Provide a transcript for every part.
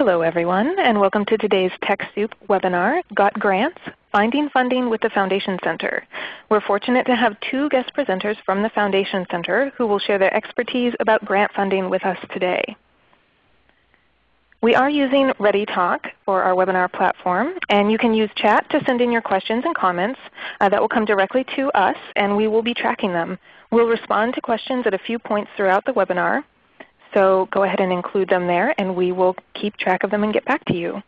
Hello everyone, and welcome to today's TechSoup webinar, Got Grants? Finding Funding with the Foundation Center. We're fortunate to have two guest presenters from the Foundation Center who will share their expertise about grant funding with us today. We are using ReadyTalk for our webinar platform, and you can use chat to send in your questions and comments uh, that will come directly to us, and we will be tracking them. We'll respond to questions at a few points throughout the webinar, so go ahead and include them there and we will keep track of them and get back to you.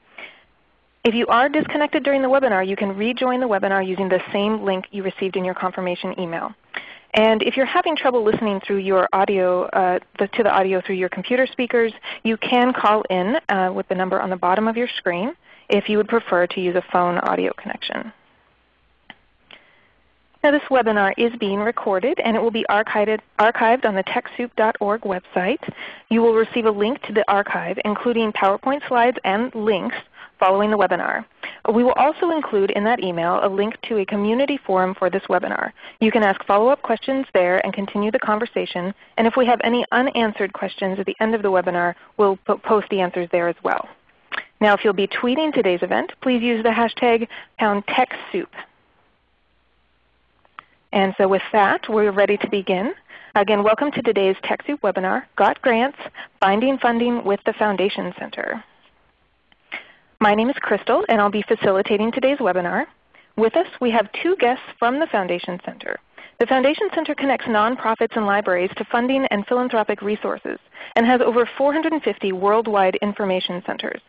If you are disconnected during the webinar, you can rejoin the webinar using the same link you received in your confirmation email. And if you're having trouble listening through your audio, uh, the, to the audio through your computer speakers, you can call in uh, with the number on the bottom of your screen if you would prefer to use a phone audio connection. Now this webinar is being recorded and it will be archived, archived on the TechSoup.org website. You will receive a link to the archive including PowerPoint slides and links following the webinar. We will also include in that email a link to a community forum for this webinar. You can ask follow-up questions there and continue the conversation. And if we have any unanswered questions at the end of the webinar, we'll post the answers there as well. Now if you'll be tweeting today's event, please use the hashtag TechSoup. And so with that, we're ready to begin. Again, welcome to today's TechSoup webinar, Got Grants, Finding Funding with the Foundation Center. My name is Crystal and I'll be facilitating today's webinar. With us we have two guests from the Foundation Center. The Foundation Center connects nonprofits and libraries to funding and philanthropic resources and has over 450 worldwide information centers.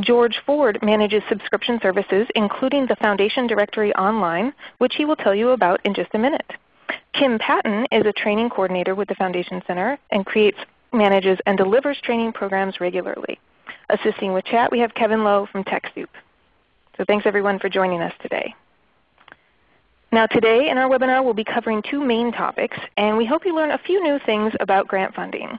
George Ford manages subscription services including the Foundation Directory Online, which he will tell you about in just a minute. Kim Patton is a training coordinator with the Foundation Center and creates, manages, and delivers training programs regularly. Assisting with chat we have Kevin Lowe from TechSoup. So thanks everyone for joining us today. Now today in our webinar we'll be covering two main topics, and we hope you learn a few new things about grant funding.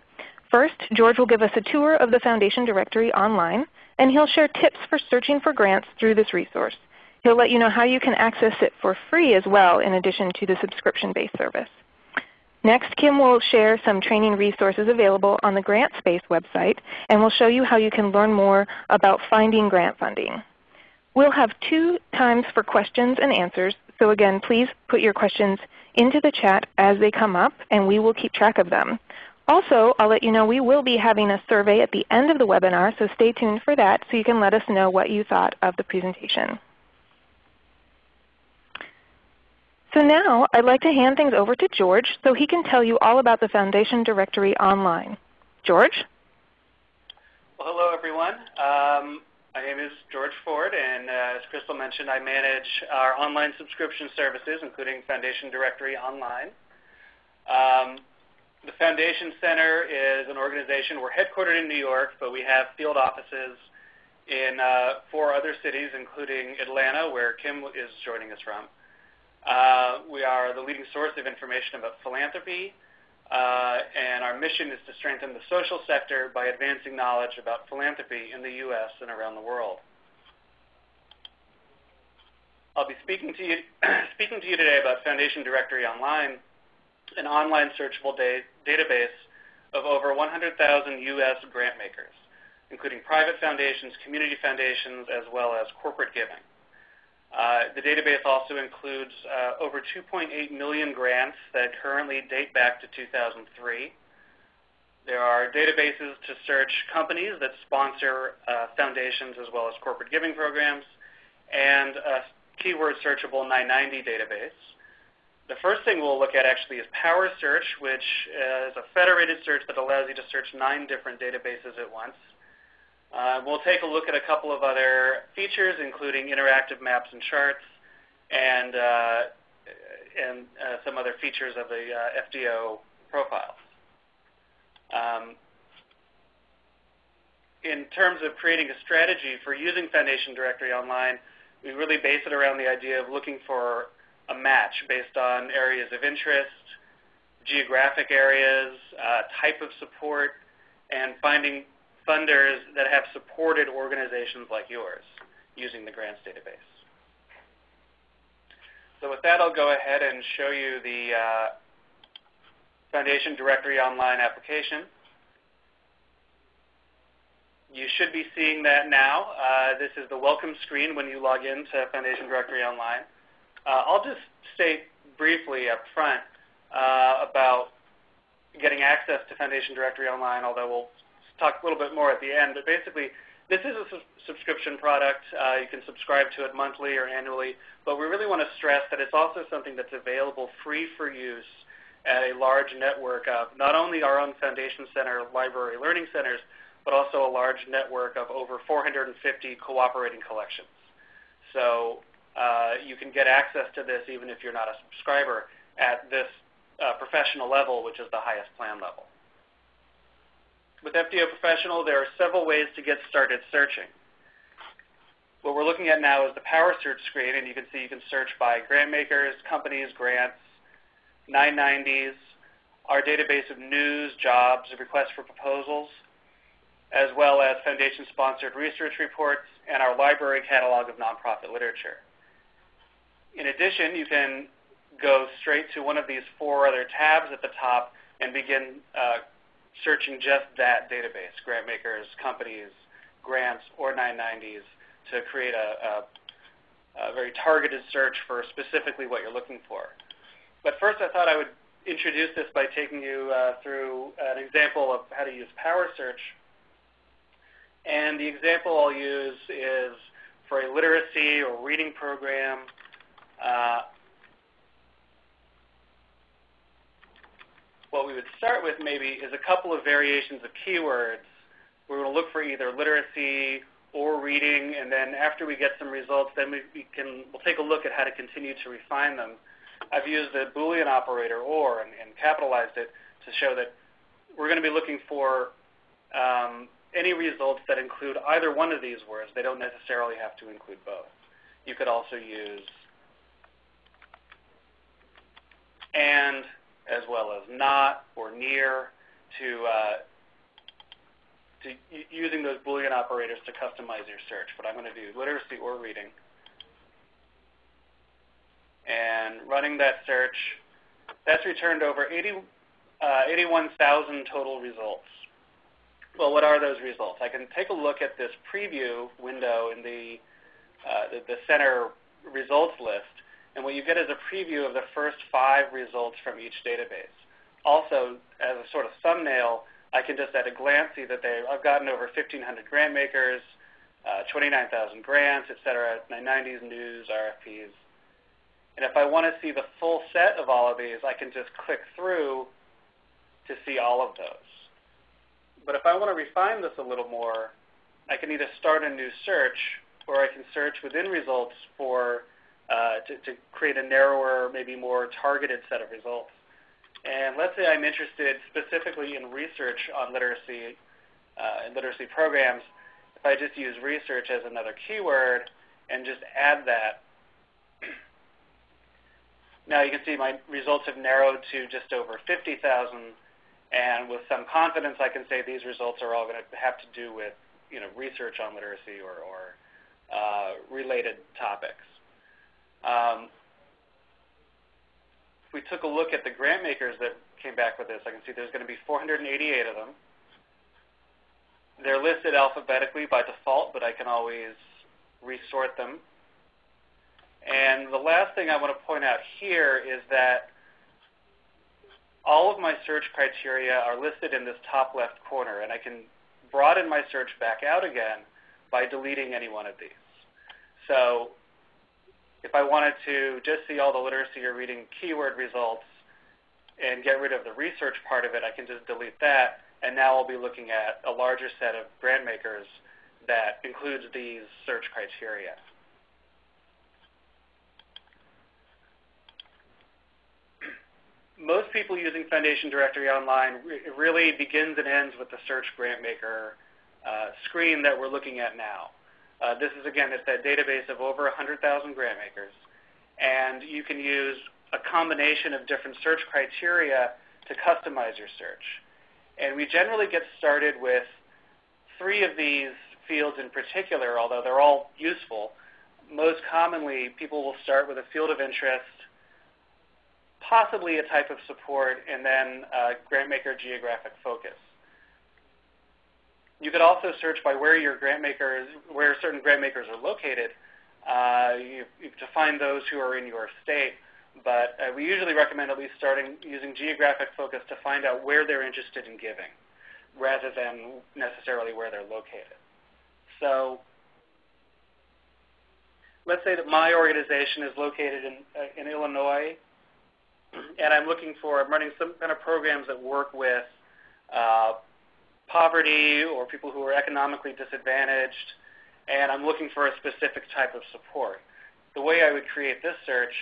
First, George will give us a tour of the Foundation Directory online, and he'll share tips for searching for grants through this resource. He'll let you know how you can access it for free as well in addition to the subscription-based service. Next, Kim will share some training resources available on the GrantSpace website, and we'll show you how you can learn more about finding grant funding. We'll have two times for questions and answers, so again, please put your questions into the chat as they come up, and we will keep track of them. Also, I'll let you know we will be having a survey at the end of the webinar, so stay tuned for that so you can let us know what you thought of the presentation. So now I'd like to hand things over to George so he can tell you all about the Foundation Directory online. George? Well, hello everyone. Um, my name is George Ford, and uh, as Crystal mentioned, I manage our online subscription services, including Foundation Directory Online. Um, the Foundation Center is an organization. We're headquartered in New York, but we have field offices in uh, four other cities, including Atlanta, where Kim is joining us from. Uh, we are the leading source of information about philanthropy, uh, and our mission is to strengthen the social sector by advancing knowledge about philanthropy in the U.S. and around the world. I'll be speaking to you, speaking to you today about Foundation Directory Online, an online searchable da database of over 100,000 U.S. grant makers, including private foundations, community foundations, as well as corporate giving. Uh, the database also includes uh, over 2.8 million grants that currently date back to 2003. There are databases to search companies that sponsor uh, foundations as well as corporate giving programs, and a keyword searchable 990 database. The first thing we'll look at actually is Power Search, which is a federated search that allows you to search nine different databases at once. Uh, we'll take a look at a couple of other features, including interactive maps and charts, and, uh, and uh, some other features of the uh, FDO profiles. Um, in terms of creating a strategy for using Foundation Directory Online, we really base it around the idea of looking for a match based on areas of interest, geographic areas, uh, type of support, and finding funders that have supported organizations like yours using the grants database. So with that, I'll go ahead and show you the uh, Foundation Directory Online application. you should be seeing that now. Uh, this is the welcome screen when you log in to Foundation Directory Online. Uh, I'll just state briefly up front uh, about getting access to Foundation Directory Online, although we'll talk a little bit more at the end. But basically, this is a su subscription product. Uh, you can subscribe to it monthly or annually, but we really want to stress that it's also something that's available free for use at a large network of not only our own Foundation Center library learning centers, but also a large network of over 450 cooperating collections. So uh, you can get access to this even if you're not a subscriber at this uh, professional level, which is the highest plan level. With FDO Professional, there are several ways to get started searching. What we're looking at now is the Power Search screen, and you can see you can search by grant makers, companies, grants, 990s, our database of news, jobs, requests for proposals, as well as Foundation-sponsored research reports, and our library catalog of nonprofit literature. In addition, you can go straight to one of these four other tabs at the top and begin uh, searching just that database, grant makers, companies, grants, or 990s, to create a, a, a very targeted search for specifically what you're looking for. But first I thought I would introduce this by taking you uh, through an example of how to use Power Search. And the example I'll use is for a literacy or reading program. Uh, what we would start with maybe is a couple of variations of keywords. We're going to look for either literacy or reading, and then after we get some results, then we, we can, we'll take a look at how to continue to refine them. I've used the Boolean operator OR and, and capitalized it to show that we're going to be looking for um, any results that include either one of these words. They don't necessarily have to include both. You could also use and as well as not or near to, uh, to using those Boolean operators to customize your search. But I'm going to do literacy or reading and running that search, that's returned over 80, uh, 81,000 total results. Well, what are those results? I can take a look at this preview window in the, uh, the, the center results list, and what you get is a preview of the first five results from each database. Also, as a sort of thumbnail, I can just at a glance see that they, I've gotten over 1,500 grant makers, uh, 29,000 grants, et cetera, 990s, news, RFPs, and if I want to see the full set of all of these, I can just click through to see all of those. But if I want to refine this a little more, I can either start a new search or I can search within results for to, to, create a narrower, maybe more targeted set of results. And let's say I'm interested specifically in research on literacy uh, and literacy programs. If I just use research as another keyword and just add that, now you can see my results have narrowed to just over 50,000, and with some confidence I can say these results are all going to have to do with you know, research on literacy or, or uh, related topics. Um, if we took a look at the grant makers that came back with this, I can see there's going to be 488 of them. They're listed alphabetically by default, but I can always resort them and the last thing I want to point out here is that all of my search criteria are listed in this top left corner, and I can broaden my search back out again by deleting any one of these. So if I wanted to just see all the literacy or reading keyword results and get rid of the research part of it, I can just delete that, and now I'll be looking at a larger set of grant makers that includes these search criteria. most people using Foundation Directory Online, really begins and ends with the Search Grant Maker uh, screen that we're looking at now. Uh, this is, again, it's that database of over 100,000 grant makers. And you can use a combination of different search criteria to customize your search. And we generally get started with three of these fields in particular, although they're all useful. Most commonly, people will start with a field of interest, possibly a type of support, and then uh, grant maker geographic focus. You could also search by where your grant makers, where certain grant makers are located. Uh, you, you, to find those who are in your state, but uh, we usually recommend at least starting using geographic focus to find out where they're interested in giving, rather than necessarily where they're located. So let's say that my organization is located in, uh, in Illinois, and I'm looking for, I'm running some kind of programs that work with uh, poverty or people who are economically disadvantaged, and I'm looking for a specific type of support. The way I would create this search,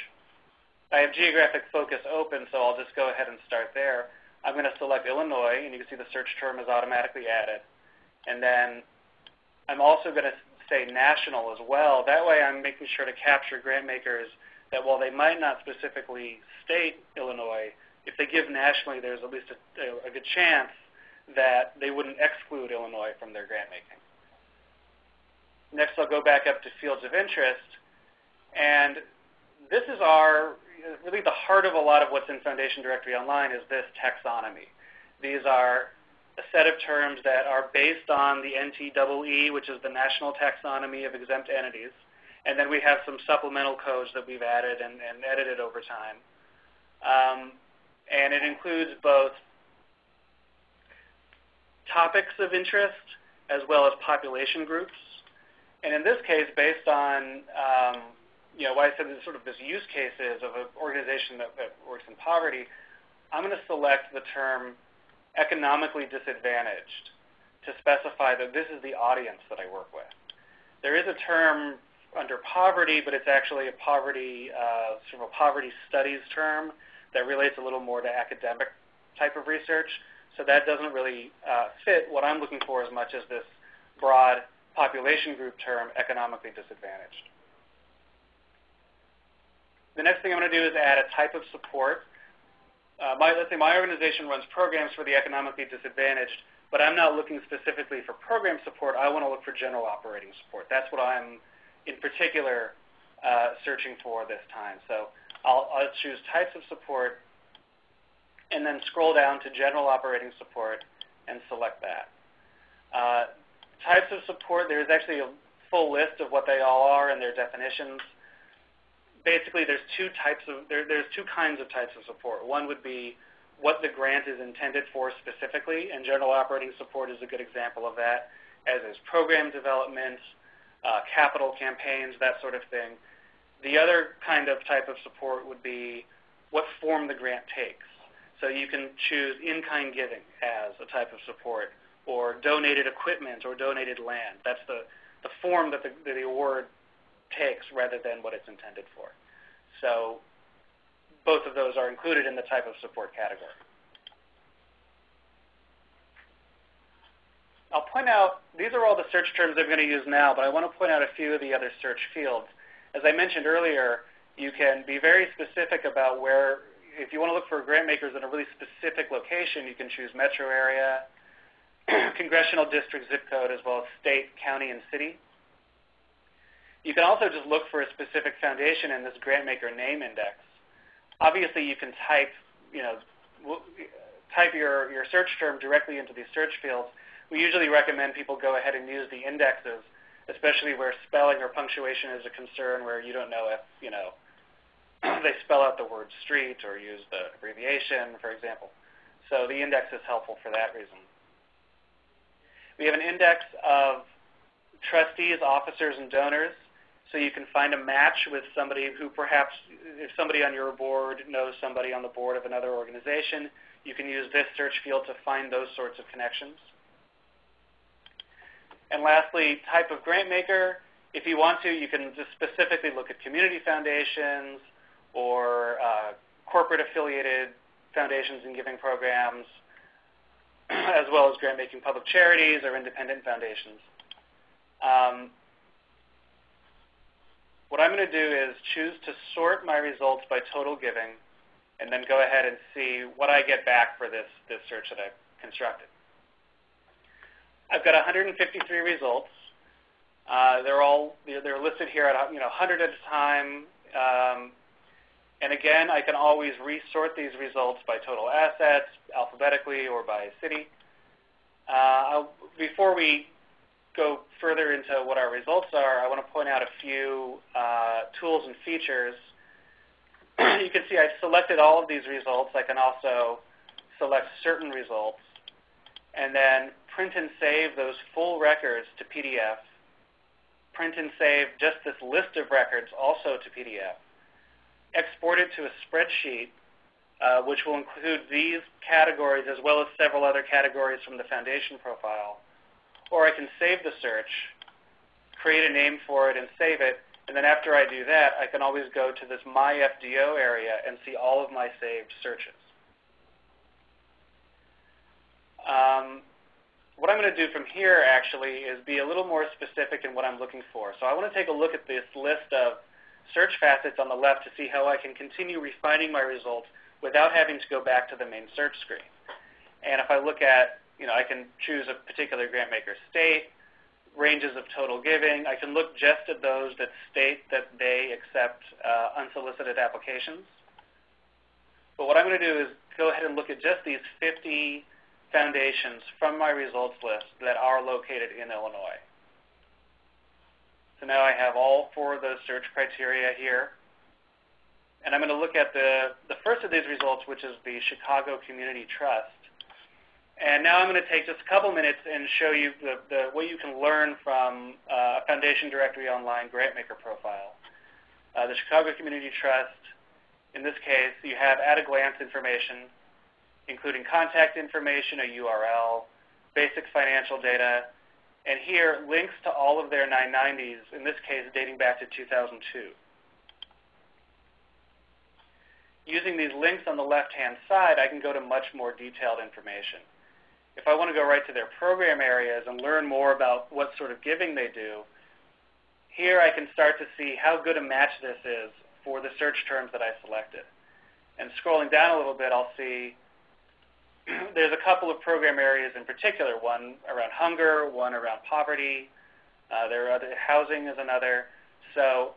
I have geographic focus open, so I'll just go ahead and start there. I'm going to select Illinois, and you can see the search term is automatically added. And then I'm also going to say national as well. That way I'm making sure to capture grant makers that while they might not specifically state Illinois, if they give nationally, there's at least a, a good chance that they wouldn't exclude Illinois from their grant making. Next, I'll go back up to fields of interest. And this is our, really the heart of a lot of what's in Foundation Directory Online is this taxonomy. These are a set of terms that are based on the NTEE, which is the National Taxonomy of Exempt Entities. And then we have some supplemental codes that we've added and, and edited over time. Um, and it includes both topics of interest as well as population groups. And in this case, based on um, you know, why I said this sort of this use cases of an organization that, that works in poverty, I'm going to select the term economically disadvantaged to specify that this is the audience that I work with. There is a term under poverty, but it's actually a poverty, uh, sort of a poverty studies term that relates a little more to academic type of research. So that doesn't really uh, fit what I'm looking for as much as this broad population group term, economically disadvantaged. The next thing I'm going to do is add a type of support. Uh, my, let's say my organization runs programs for the economically disadvantaged, but I'm not looking specifically for program support. I want to look for general operating support. That's what I'm in particular uh, searching for this time. So I'll, I'll choose types of support and then scroll down to general operating support and select that. Uh, types of support, there's actually a full list of what they all are and their definitions basically there's two types of there, there's two kinds of types of support. One would be what the grant is intended for specifically, and general operating support is a good example of that, as is program development, uh, capital campaigns, that sort of thing. The other kind of type of support would be what form the grant takes. So you can choose in-kind giving as a type of support, or donated equipment or donated land. That's the, the form that the, the award takes rather than what it's intended for. So both of those are included in the type of support category. I'll point out, these are all the search terms I'm going to use now, but I want to point out a few of the other search fields. As I mentioned earlier, you can be very specific about where, if you want to look for grant makers in a really specific location, you can choose metro area, congressional district zip code, as well as state, county, and city. You can also just look for a specific foundation in this grantmaker name index. Obviously, you can type, you know, type your, your search term directly into these search fields. We usually recommend people go ahead and use the indexes, especially where spelling or punctuation is a concern, where you don't know if, you know, they spell out the word street or use the abbreviation, for example. So the index is helpful for that reason. We have an index of trustees, officers, and donors. So you can find a match with somebody who perhaps, if somebody on your board knows somebody on the board of another organization, you can use this search field to find those sorts of connections. And lastly, type of grant maker. If you want to, you can just specifically look at community foundations or uh, corporate affiliated foundations and giving programs, as well as grant making public charities or independent foundations. Um, what I'm going to do is choose to sort my results by total giving and then go ahead and see what I get back for this, this search that I've constructed. I've got 153 results. Uh, they're all they're listed here at you know 100 at a time. Um, and again, I can always resort these results by total assets, alphabetically, or by city. Uh, before we go further into what our results are, I want to point out a few uh, tools and features. you can see I've selected all of these results. I can also select certain results and then print and save those full records to PDF. Print and save just this list of records also to PDF. Export it to a spreadsheet uh, which will include these categories as well as several other categories from the foundation profile or I can save the search, create a name for it, and save it. And then after I do that, I can always go to this My FDO area and see all of my saved searches. Um, what I'm going to do from here actually is be a little more specific in what I'm looking for. So I want to take a look at this list of search facets on the left to see how I can continue refining my results without having to go back to the main search screen. And if I look at you know, I can choose a particular grant maker state, ranges of total giving. I can look just at those that state that they accept uh, unsolicited applications. But what I'm going to do is go ahead and look at just these 50 foundations from my results list that are located in Illinois. So now I have all four of those search criteria here. And I'm going to look at the, the first of these results, which is the Chicago Community Trust. And now I'm going to take just a couple minutes and show you the, the, what you can learn from uh, Foundation Directory Online Grantmaker profile. Uh, the Chicago Community Trust, in this case, you have at-a-glance information, including contact information, a URL, basic financial data, and here links to all of their 990s, in this case dating back to 2002. Using these links on the left-hand side, I can go to much more detailed information if I want to go right to their program areas and learn more about what sort of giving they do, here I can start to see how good a match this is for the search terms that I selected. And scrolling down a little bit, I'll see there's a couple of program areas in particular, one around hunger, one around poverty. Uh, there are other, housing is another. So,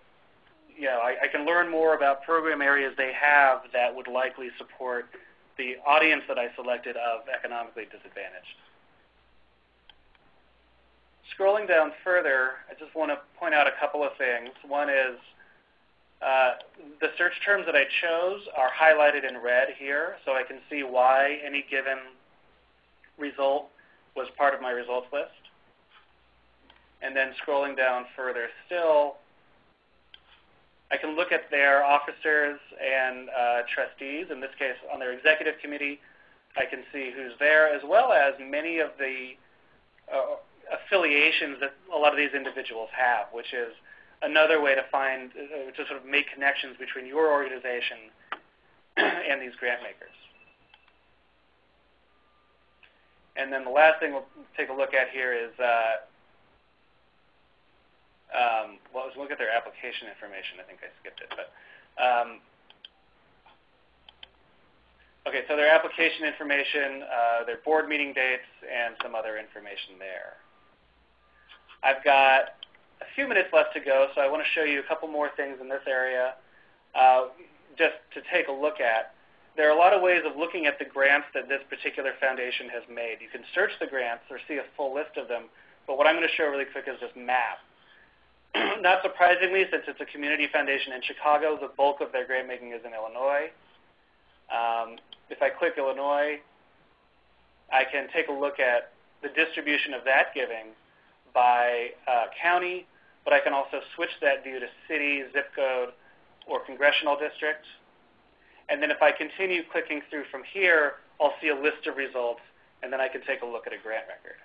you know, I, I can learn more about program areas they have that would likely support the audience that I selected of economically disadvantaged. Scrolling down further, I just want to point out a couple of things. One is uh, the search terms that I chose are highlighted in red here, so I can see why any given result was part of my results list. And then scrolling down further still, I can look at their officers and uh, trustees. In this case, on their executive committee, I can see who's there, as well as many of the uh, affiliations that a lot of these individuals have, which is another way to find, uh, to sort of make connections between your organization and these grant makers. And then the last thing we'll take a look at here is uh, um, well, let's look at their application information. I think I skipped it. But um, Okay, so their application information, uh, their board meeting dates, and some other information there. I've got a few minutes left to go, so I want to show you a couple more things in this area uh, just to take a look at. There are a lot of ways of looking at the grants that this particular foundation has made. You can search the grants or see a full list of them, but what I'm going to show really quick is this map. Not surprisingly, since it's a community foundation in Chicago, the bulk of their grant making is in Illinois. Um, if I click Illinois, I can take a look at the distribution of that giving by uh, county, but I can also switch that view to city, zip code, or congressional district. And then if I continue clicking through from here, I'll see a list of results, and then I can take a look at a grant record.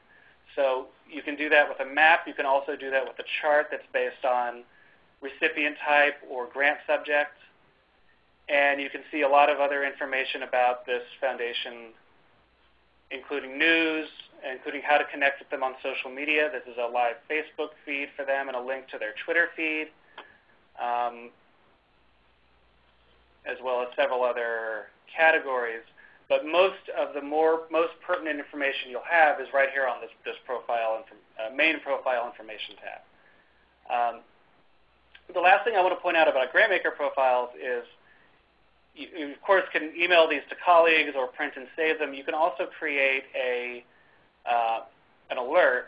So you can do that with a map. You can also do that with a chart that's based on recipient type or grant subject. And you can see a lot of other information about this foundation, including news, including how to connect with them on social media. This is a live Facebook feed for them and a link to their Twitter feed, um, as well as several other categories. But most of the more most pertinent information you'll have is right here on this, this profile uh, main profile information tab. Um, the last thing I want to point out about GrantMaker profiles is you, you, of course, can email these to colleagues or print and save them. You can also create a uh, an alert,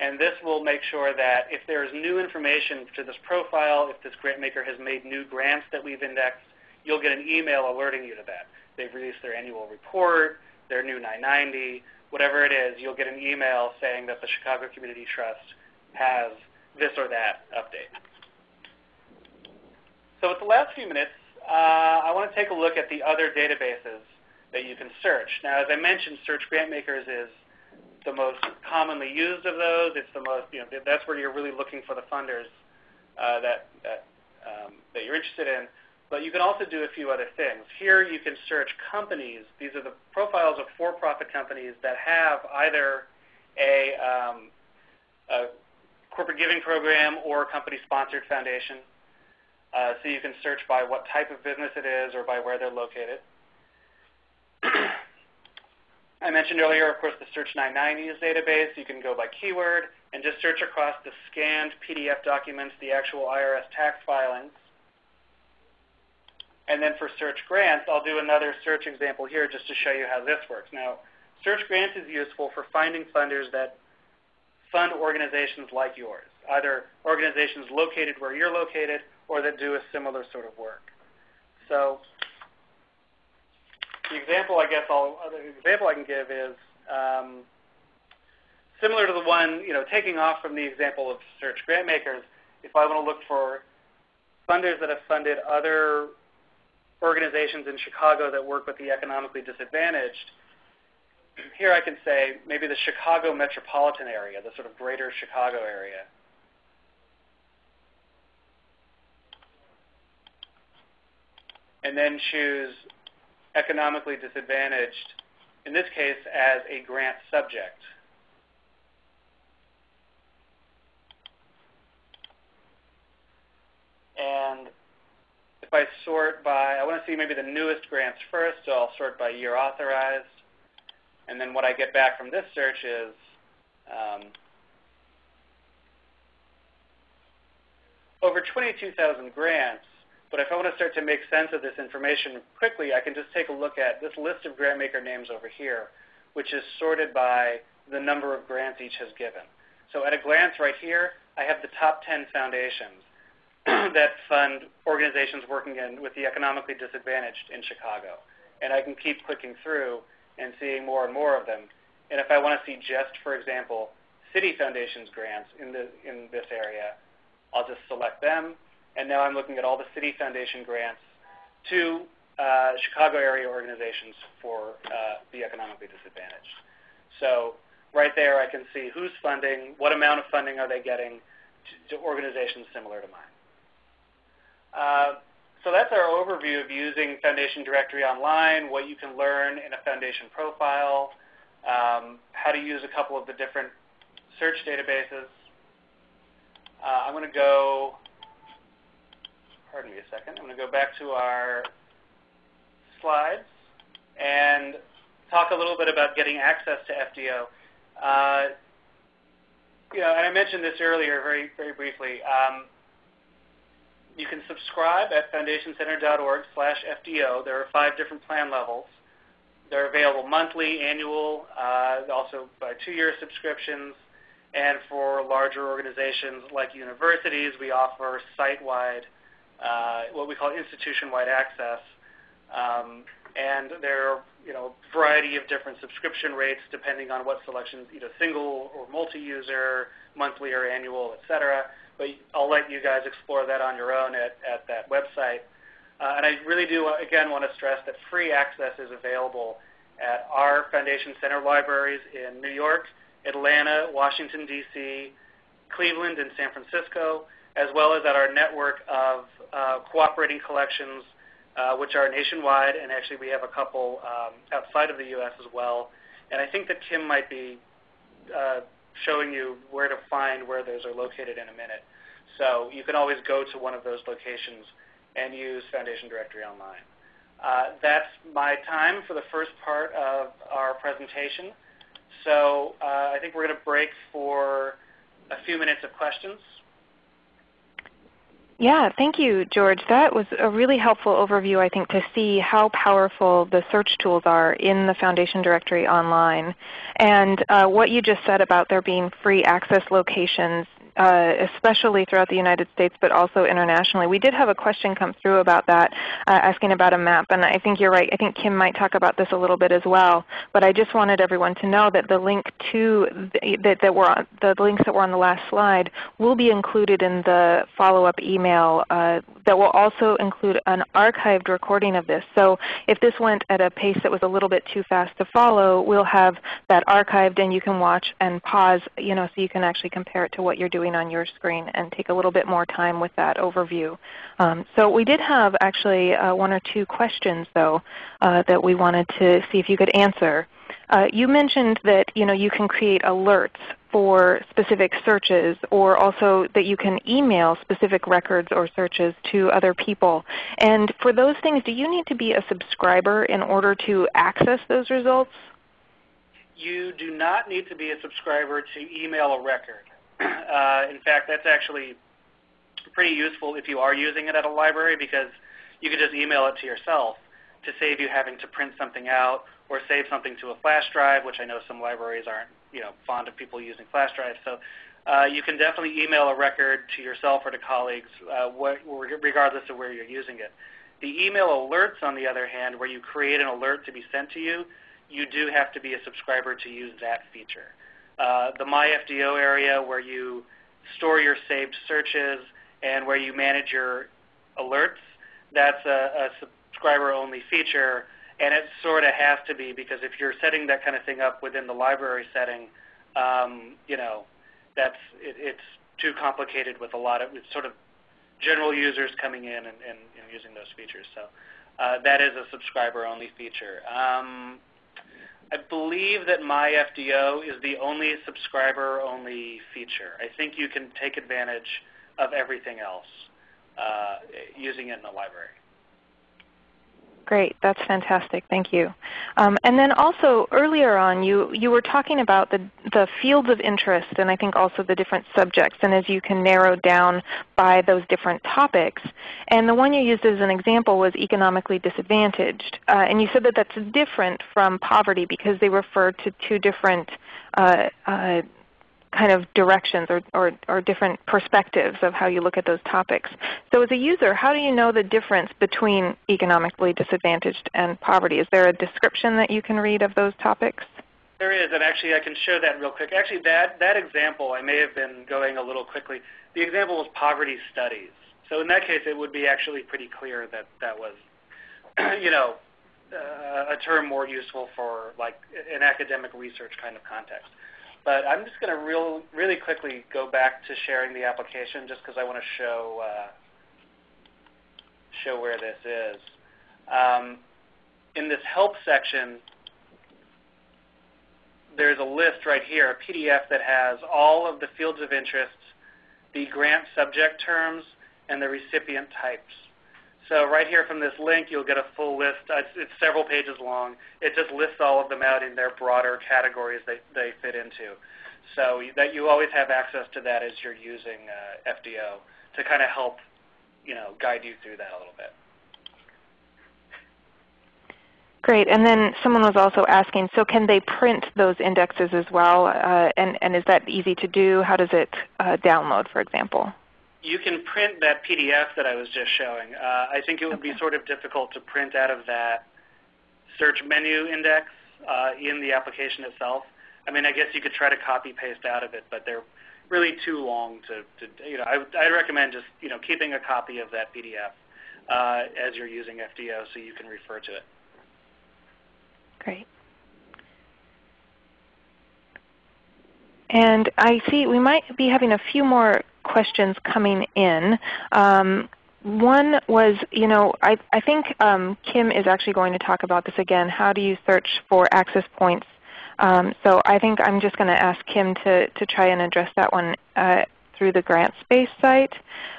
and this will make sure that if there is new information to this profile, if this grant maker has made new grants that we've indexed, you'll get an email alerting you to that. They've released their annual report, their new 990, whatever it is, you'll get an email saying that the Chicago Community Trust has this or that update. So with the last few minutes, uh, I want to take a look at the other databases that you can search. Now, as I mentioned, Search Grantmakers is the most commonly used of those. It's the most, you know, that's where you're really looking for the funders uh, that, that, um, that you're interested in. But you can also do a few other things. Here you can search companies. These are the profiles of for-profit companies that have either a, um, a corporate giving program or a company-sponsored foundation. Uh, so you can search by what type of business it is or by where they're located. I mentioned earlier, of course, the Search 990s database. You can go by keyword and just search across the scanned PDF documents, the actual IRS tax filings. And then for search grants, I'll do another search example here just to show you how this works. Now, search grants is useful for finding funders that fund organizations like yours, either organizations located where you're located or that do a similar sort of work. So the example I guess I'll, the example I can give is um, similar to the one, you know, taking off from the example of search grant makers, if I want to look for funders that have funded other organizations in Chicago that work with the economically disadvantaged, here I can say maybe the Chicago metropolitan area, the sort of greater Chicago area. And then choose economically disadvantaged, in this case as a grant subject. And if I sort by, I want to see maybe the newest grants first, so I'll sort by year authorized. And then what I get back from this search is um, over 22,000 grants. But if I want to start to make sense of this information quickly, I can just take a look at this list of grant maker names over here, which is sorted by the number of grants each has given. So at a glance right here, I have the top 10 foundations that fund organizations working in, with the economically disadvantaged in Chicago. And I can keep clicking through and seeing more and more of them. And if I want to see just, for example, city foundations grants in, the, in this area, I'll just select them. And now I'm looking at all the city foundation grants to uh, Chicago area organizations for uh, the economically disadvantaged. So right there I can see who's funding, what amount of funding are they getting to, to organizations similar to mine. Uh, so that's our overview of using Foundation Directory Online, what you can learn in a Foundation profile, um, how to use a couple of the different search databases. Uh, I'm going to go, pardon me a second, I'm going to go back to our slides and talk a little bit about getting access to FDO. Uh, you know, and I mentioned this earlier very, very briefly. Um, you can subscribe at foundationcenter.org slash FDO. There are five different plan levels. They're available monthly, annual, uh, also by two-year subscriptions. And for larger organizations like universities, we offer site-wide, what we call institution-wide access. Um, and there are you know, a variety of different subscription rates depending on what selections, either single or multi-user, monthly or annual, et cetera but I'll let you guys explore that on your own at, at that website. Uh, and I really do, again, want to stress that free access is available at our Foundation Center libraries in New York, Atlanta, Washington, D.C., Cleveland, and San Francisco, as well as at our network of uh, cooperating collections, uh, which are nationwide, and actually we have a couple um, outside of the U.S. as well. And I think that Kim might be uh, showing you where to find where those are located in a minute. So you can always go to one of those locations and use Foundation Directory Online. That's my time for the first part of our presentation. So I think we're going to break for a few minutes of questions. Yeah, thank you, George. That was a really helpful overview, I think, to see how powerful the search tools are in the Foundation directory online. And uh, what you just said about there being free access locations uh, especially throughout the United States, but also internationally. We did have a question come through about that, uh, asking about a map, and I think you're right. I think Kim might talk about this a little bit as well. But I just wanted everyone to know that the link to the, that, that were on, the links that were on the last slide will be included in the follow-up email uh, that will also include an archived recording of this. So if this went at a pace that was a little bit too fast to follow, we'll have that archived and you can watch and pause you know, so you can actually compare it to what you're doing on your screen and take a little bit more time with that overview. Um, so we did have actually uh, one or two questions though uh, that we wanted to see if you could answer. Uh, you mentioned that you, know, you can create alerts for specific searches or also that you can email specific records or searches to other people. And for those things, do you need to be a subscriber in order to access those results? You do not need to be a subscriber to email a record. Uh, in fact, that's actually pretty useful if you are using it at a library because you can just email it to yourself to save you having to print something out or save something to a flash drive, which I know some libraries aren't you know, fond of people using flash drives. So uh, you can definitely email a record to yourself or to colleagues uh, what, regardless of where you're using it. The email alerts, on the other hand, where you create an alert to be sent to you, you do have to be a subscriber to use that feature. Uh, the MyFDO area where you store your saved searches and where you manage your alerts, that's a, a subscriber-only feature, and it sort of has to be because if you're setting that kind of thing up within the library setting, um, you know, that's it, it's too complicated with a lot of it's sort of general users coming in and, and, and using those features. So uh, that is a subscriber-only feature. Um, I believe that My FDO is the only subscriber-only feature. I think you can take advantage of everything else uh, using it in the library. Great. That's fantastic. Thank you. Um, and then also earlier on you, you were talking about the, the fields of interest and I think also the different subjects and as you can narrow down by those different topics. And the one you used as an example was economically disadvantaged. Uh, and you said that that's different from poverty because they refer to two different uh, uh, kind of directions or, or, or, different perspectives of how you look at those topics. So as a user, how do you know the difference between economically disadvantaged and poverty? Is there a description that you can read of those topics? There is, and actually I can show that real quick. Actually, that, that example, I may have been going a little quickly. The example was poverty studies. So in that case, it would be actually pretty clear that that was, you know, uh, a term more useful for like an academic research kind of context. But I'm just going to real, really quickly go back to sharing the application just because I want to show, uh, show where this is. Um, in this help section, there's a list right here, a PDF that has all of the fields of interest, the grant subject terms, and the recipient types. So right here from this link, you'll get a full list. It's, it's, several pages long. It just lists all of them out in their broader categories that they fit into. So that you always have access to that as you're using uh, FDO to kind of help, you know, guide you through that a little bit. Great. And then someone was also asking, so can they print those indexes as well? Uh, and, and is that easy to do? How does it uh, download, for example? You can print that PDF that I was just showing. Uh, I think it would okay. be sort of difficult to print out of that search menu index uh, in the application itself. I mean, I guess you could try to copy paste out of it, but they're really too long to, to you know, I, I'd recommend just, you know, keeping a copy of that PDF uh, as you're using FDO so you can refer to it. Great. And I see we might be having a few more questions coming in. Um, one was, you know, I, I think um, Kim is actually going to talk about this again. How do you search for access points? Um, so I think I'm just going to ask Kim to, to try and address that one uh, through the GrantSpace site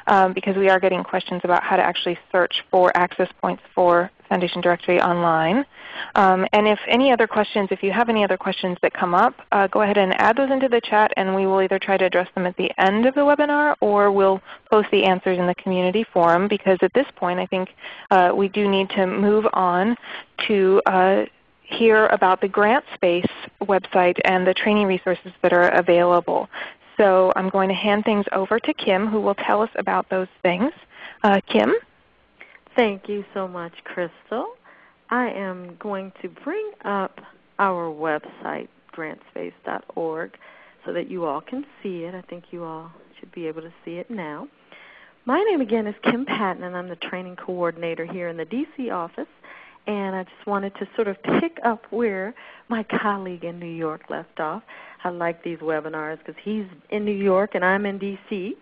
um, because we are getting questions about how to actually search for access points for Foundation Directory online. Um, and if any other questions, if you have any other questions that come up, uh, go ahead and add those into the chat and we will either try to address them at the end of the webinar or we'll post the answers in the community forum because at this point I think uh, we do need to move on to uh, hear about the GrantSpace website and the training resources that are available. So I'm going to hand things over to Kim who will tell us about those things. Uh, Kim? Thank you so much, Crystal. I am going to bring up our website, grantspace.org, so that you all can see it. I think you all should be able to see it now. My name again is Kim Patton, and I'm the training coordinator here in the DC office. And I just wanted to sort of pick up where my colleague in New York left off. I like these webinars because he's in New York and I'm in DC.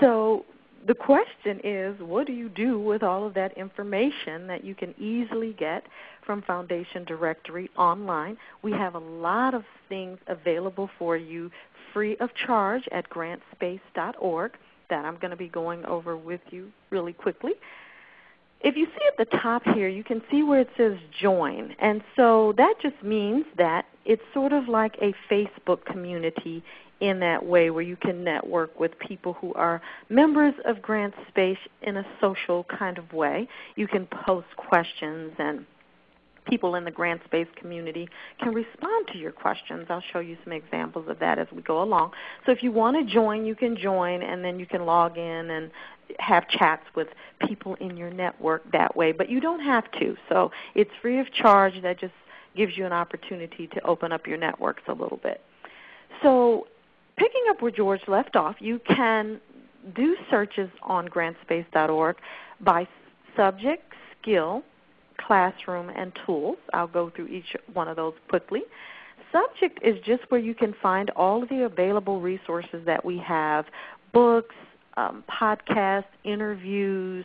So the question is, what do you do with all of that information that you can easily get from Foundation Directory online? We have a lot of things available for you free of charge at grantspace.org that I'm going to be going over with you really quickly. If you see at the top here, you can see where it says join. And so that just means that it's sort of like a Facebook community in that way where you can network with people who are members of Grant Space in a social kind of way. You can post questions and people in the grant space community can respond to your questions. I'll show you some examples of that as we go along. So if you want to join, you can join and then you can log in and have chats with people in your network that way. But you don't have to. So it's free of charge. That just gives you an opportunity to open up your networks a little bit. So picking up where George left off, you can do searches on grantspace.org by subject, skill, classroom, and tools. I'll go through each one of those quickly. Subject is just where you can find all of the available resources that we have, books, um, podcasts, interviews,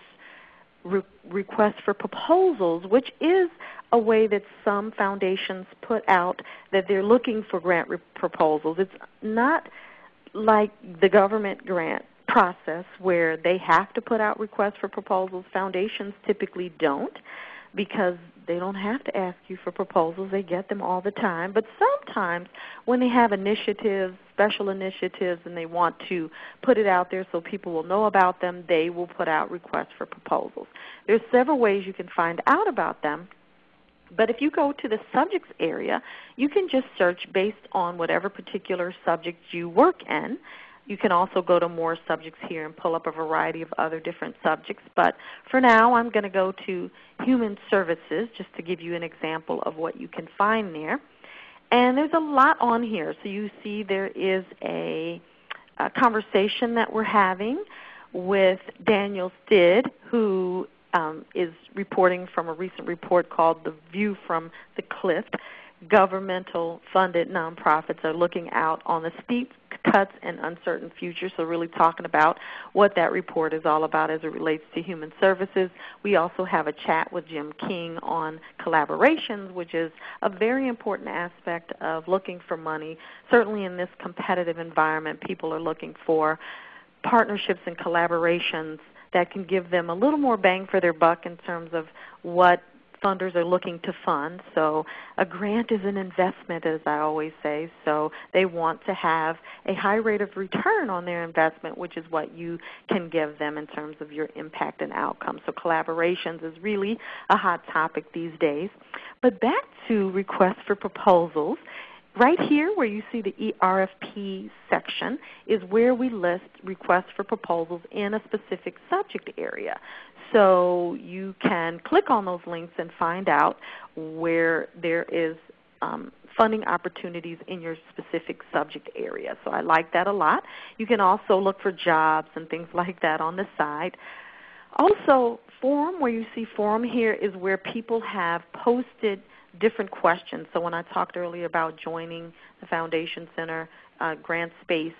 re- requests for proposals, which is a way that some foundations put out that they're looking for grant proposals. It's not like the government grant process where they have to put out requests for proposals. Foundations typically don't because they don't have to ask you for proposals. They get them all the time. But sometimes when they have initiatives, special initiatives, and they want to put it out there so people will know about them, they will put out requests for proposals. There's several ways you can find out about them. But if you go to the subjects area, you can just search based on whatever particular subject you work in you can also go to more subjects here and pull up a variety of other different subjects. But for now, I'm going to go to human services just to give you an example of what you can find there. And there's a lot on here. So you see there is a, a conversation that we're having with Daniel Stid, who um, is reporting from a recent report called The View from the Cliff governmental funded nonprofits are looking out on the steep cuts and uncertain future. So really talking about what that report is all about as it relates to human services. We also have a chat with Jim King on collaborations, which is a very important aspect of looking for money. Certainly in this competitive environment, people are looking for partnerships and collaborations that can give them a little more bang for their buck in terms of what funders are looking to fund. So a grant is an investment, as I always say. So they want to have a high rate of return on their investment, which is what you can give them in terms of your impact and outcome. So collaborations is really a hot topic these days. But back to requests for proposals. Right here where you see the ERFP section is where we list requests for proposals in a specific subject area. So you can click on those links and find out where there is um, funding opportunities in your specific subject area. So I like that a lot. You can also look for jobs and things like that on the side. Also, forum, where you see forum here is where people have posted different questions. So when I talked earlier about joining the Foundation Center uh, Grant Space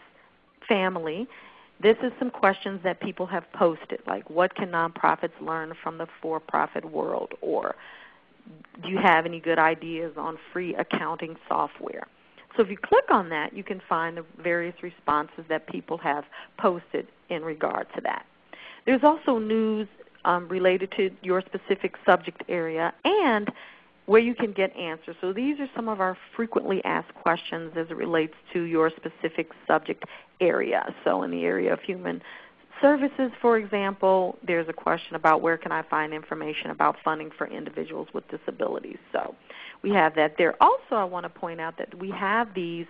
family, this is some questions that people have posted, like what can nonprofits learn from the for-profit world, or do you have any good ideas on free accounting software? So if you click on that, you can find the various responses that people have posted in regard to that. There's also news um, related to your specific subject area and where you can get answers. So these are some of our frequently asked questions as it relates to your specific subject area. So in the area of human services, for example, there's a question about where can I find information about funding for individuals with disabilities. So we have that there. Also, I want to point out that we have these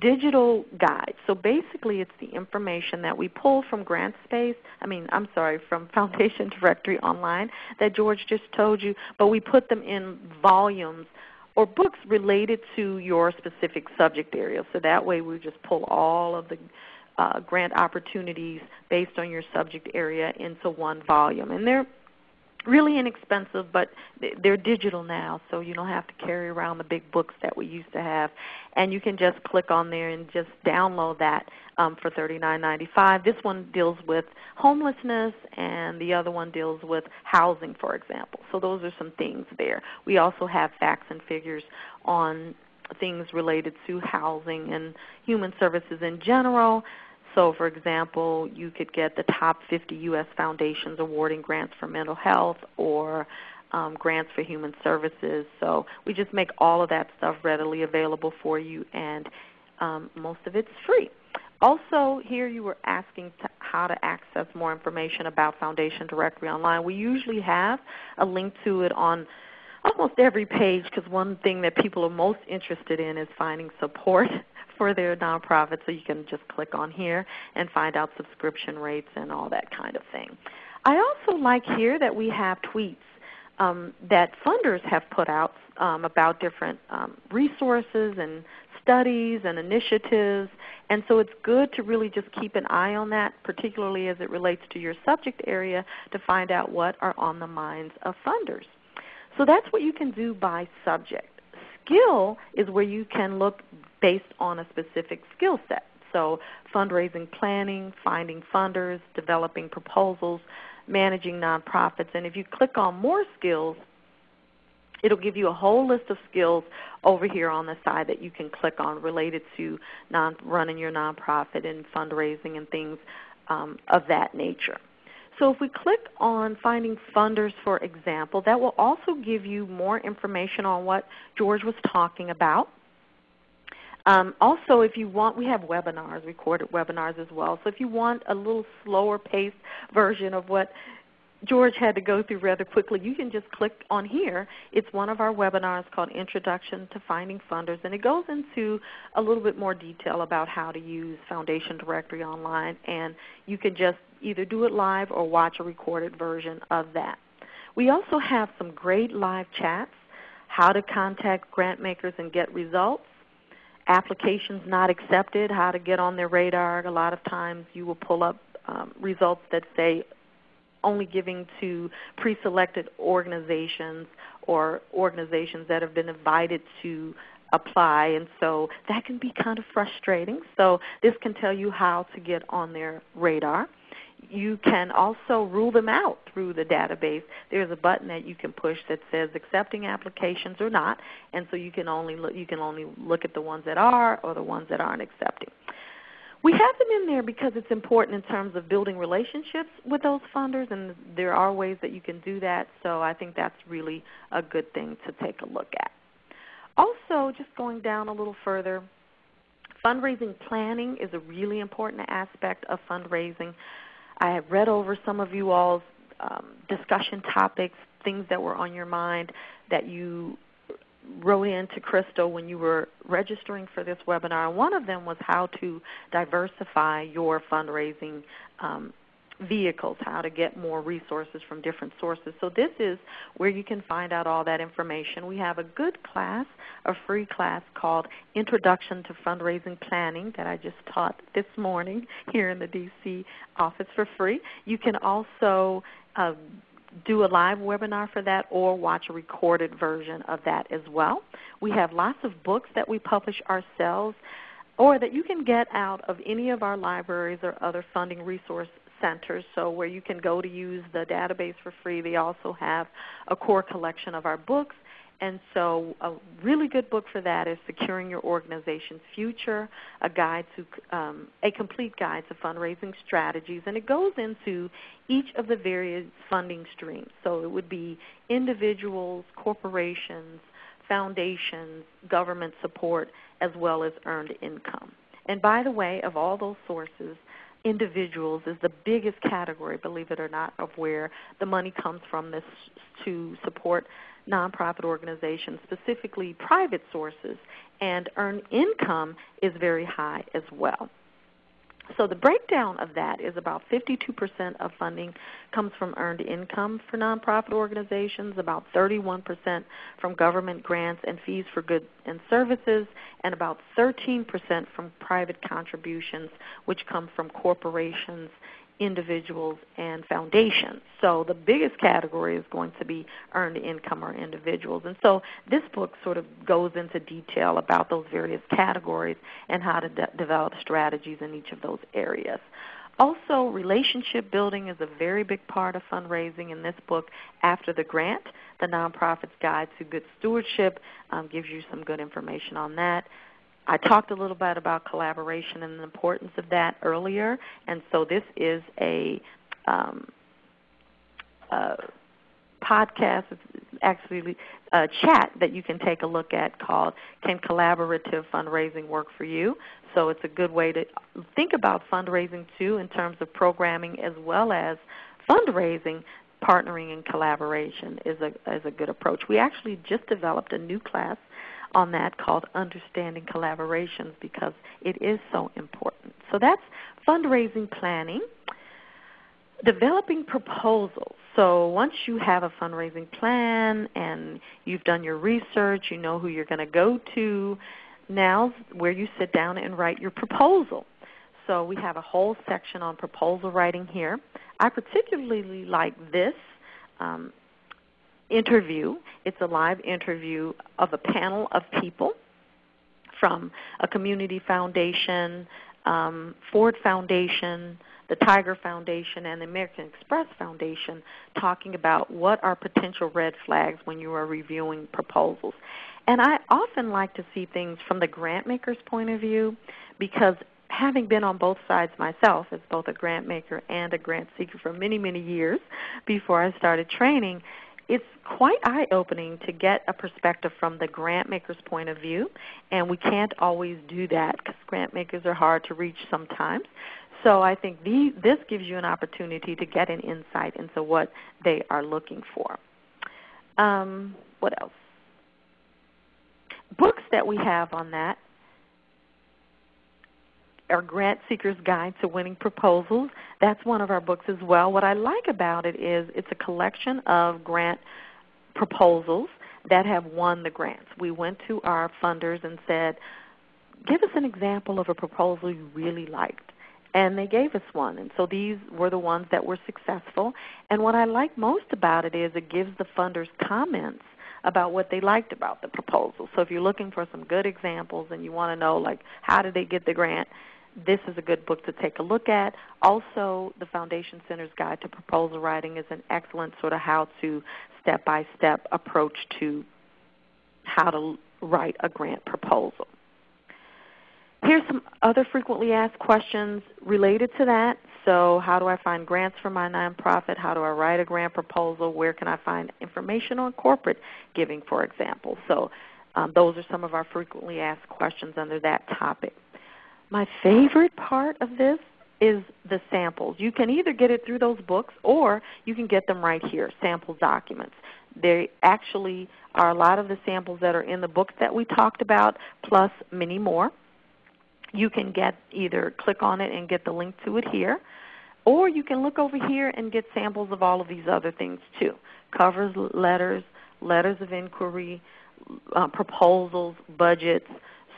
digital guides. So basically, it's the information that we pull from GrantSpace, I mean, I'm sorry, from Foundation Directory Online that George just told you, but we put them in volumes or books related to your specific subject area. So that way we just pull all of the uh, grant opportunities based on your subject area into one volume. And they're really inexpensive, but they're digital now, so you don't have to carry around the big books that we used to have. And you can just click on there and just download that um, for $39.95. This one deals with homelessness, and the other one deals with housing, for example. So those are some things there. We also have facts and figures on things related to housing and human services in general. So for example, you could get the top 50 U.S. foundations awarding grants for mental health or um, grants for human services. So we just make all of that stuff readily available for you, and um, most of it's free. Also, here you were asking how to access more information about Foundation Directory Online. We usually have a link to it on almost every page because one thing that people are most interested in is finding support for their nonprofit. So you can just click on here and find out subscription rates and all that kind of thing. I also like here that we have tweets um, that funders have put out um, about different um, resources and studies and initiatives. And so it's good to really just keep an eye on that, particularly as it relates to your subject area, to find out what are on the minds of funders. So that's what you can do by subject. Skill is where you can look based on a specific skill set. So fundraising planning, finding funders, developing proposals, managing nonprofits. And if you click on more skills, it'll give you a whole list of skills over here on the side that you can click on related to non, running your nonprofit and fundraising and things um, of that nature. So if we click on finding funders, for example, that will also give you more information on what George was talking about. Um, also, if you want, we have webinars, recorded webinars as well. So if you want a little slower paced version of what George had to go through rather quickly, you can just click on here. It's one of our webinars called Introduction to Finding Funders, and it goes into a little bit more detail about how to use Foundation Directory Online, and you can just either do it live or watch a recorded version of that. We also have some great live chats, how to contact grant makers and get results, applications not accepted, how to get on their radar. A lot of times you will pull up um, results that say only giving to pre-selected organizations or organizations that have been invited to apply and so that can be kind of frustrating. So this can tell you how to get on their radar. You can also rule them out through the database. There's a button that you can push that says accepting applications or not, and so you can only look, you can only look at the ones that are or the ones that aren't accepting. We have them in there because it's important in terms of building relationships with those funders, and there are ways that you can do that, so I think that's really a good thing to take a look at. Also, just going down a little further, fundraising planning is a really important aspect of fundraising. I have read over some of you all's um, discussion topics, things that were on your mind that you wrote in to Crystal when you were registering for this webinar. One of them was how to diversify your fundraising um, vehicles, how to get more resources from different sources. So this is where you can find out all that information. We have a good class, a free class called Introduction to Fundraising Planning that I just taught this morning here in the DC office for free. You can also uh, do a live webinar for that or watch a recorded version of that as well. We have lots of books that we publish ourselves or that you can get out of any of our libraries or other funding resource centers, so where you can go to use the database for free. They also have a core collection of our books And so, a really good book for that is Securing Your Organization's Future, a guide to um, a complete guide to fundraising strategies, and it goes into each of the various funding streams. So it would be individuals, corporations, foundations, government support, as well as earned income. And by the way, of all those sources, individuals is the biggest category, believe it or not, of where the money comes from this to support nonprofit organizations, specifically private sources, and earned income is very high as well. So the breakdown of that is about 52% of funding comes from earned income for nonprofit organizations, about 31% from government grants and fees for goods and services, and about 13% from private contributions, which come from corporations individuals and foundations. So the biggest category is going to be earned income or individuals. And so this book sort of goes into detail about those various categories and how to de- develop strategies in each of those areas. Also, relationship building is a very big part of fundraising in this book. After the grant, the Nonprofit's Guide to Good Stewardship um, gives you some good information on that. I talked a little bit about collaboration and the importance of that earlier, and so this is a, um, a podcast, actually a chat that you can take a look at called Can Collaborative Fundraising Work for You? So it's a good way to think about fundraising too in terms of programming as well as fundraising partnering and collaboration is a is a good approach. We actually just developed a new class on that called Understanding Collaborations because it is so important. So that's fundraising planning. Developing proposals. So once you have a fundraising plan and you've done your research, you know who you're going to go to, now's where you sit down and write your proposal. So we have a whole section on proposal writing here. I particularly like this um, interview. It's a live interview of a panel of people from a community foundation, um, Ford Foundation, the Tiger Foundation, and the American Express Foundation talking about what are potential red flags when you are reviewing proposals. And I often like to see things from the grant maker's point of view because having been on both sides myself as both a grant maker and a grant seeker for many, many years before I started training, it's quite eye opening to get a perspective from the grant maker's point of view, and we can't always do that because grant makers are hard to reach sometimes. So I think the, this gives you an opportunity to get an insight into what they are looking for. Um, what else? Books that we have on that our Grant Seeker's Guide to Winning Proposals. That's one of our books as well. What I like about it is it's a collection of grant proposals that have won the grants. We went to our funders and said, give us an example of a proposal you really liked. And they gave us one. And so these were the ones that were successful. And what I like most about it is it gives the funders comments about what they liked about the proposal. So if you're looking for some good examples and you want to know like how did they get the grant, this is a good book to take a look at. Also, the Foundation Center's Guide to Proposal Writing is an excellent sort of how-to, step-by-step approach to how to write a grant proposal. Here's some other frequently asked questions related to that. So how do I find grants for my nonprofit? How do I write a grant proposal? Where can I find information on corporate giving, for example? So um, those are some of our frequently asked questions under that topic. My favorite part of this is the samples. You can either get it through those books or you can get them right here, sample documents. They actually are a lot of the samples that are in the books that we talked about, plus many more. You can get either click on it and get the link to it here, or you can look over here and get samples of all of these other things too. Covers, letters, letters of inquiry, uh, proposals, budgets,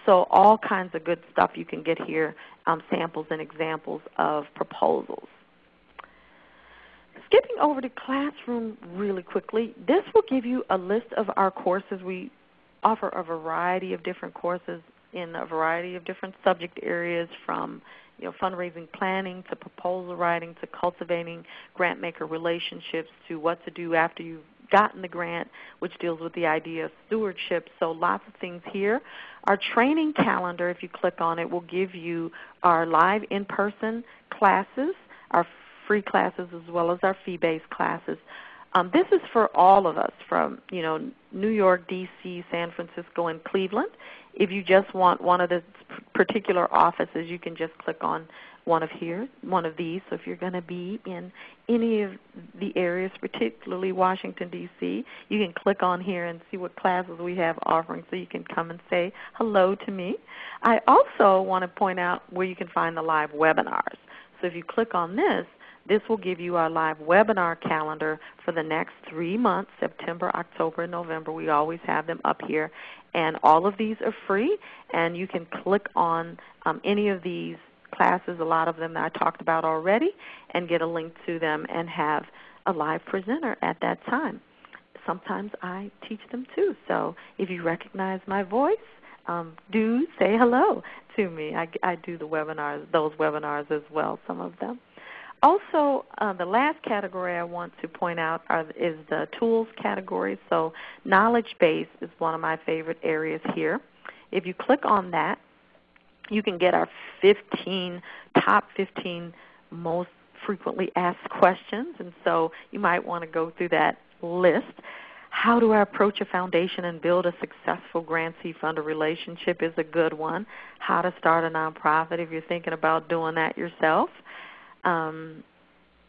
so all kinds of good stuff you can get here, um, samples and examples of proposals. Skipping over to Classroom really quickly, this will give you a list of our courses. We offer a variety of different courses in a variety of different subject areas from you know, fundraising planning to proposal writing to cultivating grant maker relationships to what to do after you've gotten the grant, which deals with the idea of stewardship. So lots of things here. Our training calendar, if you click on it, will give you our live in-person classes, our free classes as well as our fee-based classes. Um, this is for all of us from you know New York, D.C., San Francisco, and Cleveland. If you just want one of the particular offices, you can just click on one of here, one of these. So if you're going to be in any of the areas, particularly Washington D.C., you can click on here and see what classes we have offering, so you can come and say hello to me. I also want to point out where you can find the live webinars. So if you click on this, this will give you our live webinar calendar for the next three months, September, October, and November. We always have them up here. And all of these are free, and you can click on um, any of these classes, a lot of them that I talked about already, and get a link to them and have a live presenter at that time. Sometimes I teach them too. So if you recognize my voice, um, do say hello to me. I, I do the webinars, those webinars as well, some of them. Also, uh, the last category I want to point out are, is the tools category. So knowledge base is one of my favorite areas here. If you click on that, you can get our 15 top 15 most frequently asked questions. And so you might want to go through that list. How do I approach a foundation and build a successful grantee funder relationship is a good one. How to start a nonprofit if you're thinking about doing that yourself. Um,